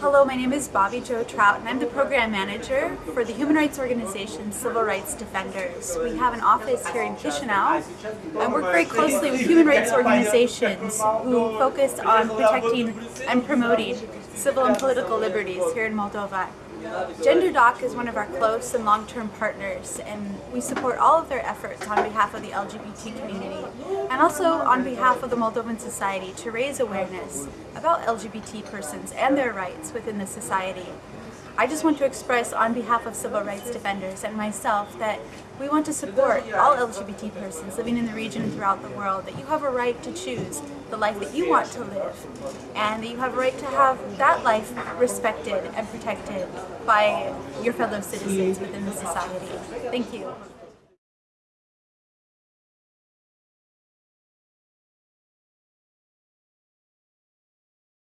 Hello, my name is Bobby Joe Trout and I'm the program manager for the human rights organization Civil Rights Defenders. We have an office here in Chisinau and work very closely with human rights organizations who focus on protecting and promoting civil and political liberties here in Moldova. GenderDoc is one of our close and long-term partners and we support all of their efforts on behalf of the LGBT community and also on behalf of the Moldovan society to raise awareness about LGBT persons and their rights within the society. I just want to express on behalf of civil rights defenders and myself that we want to support all LGBT persons living in the region and throughout the world, that you have a right to choose the life that you want to live and that you have a right to have that life respected and protected by your fellow citizens within the society. Thank you.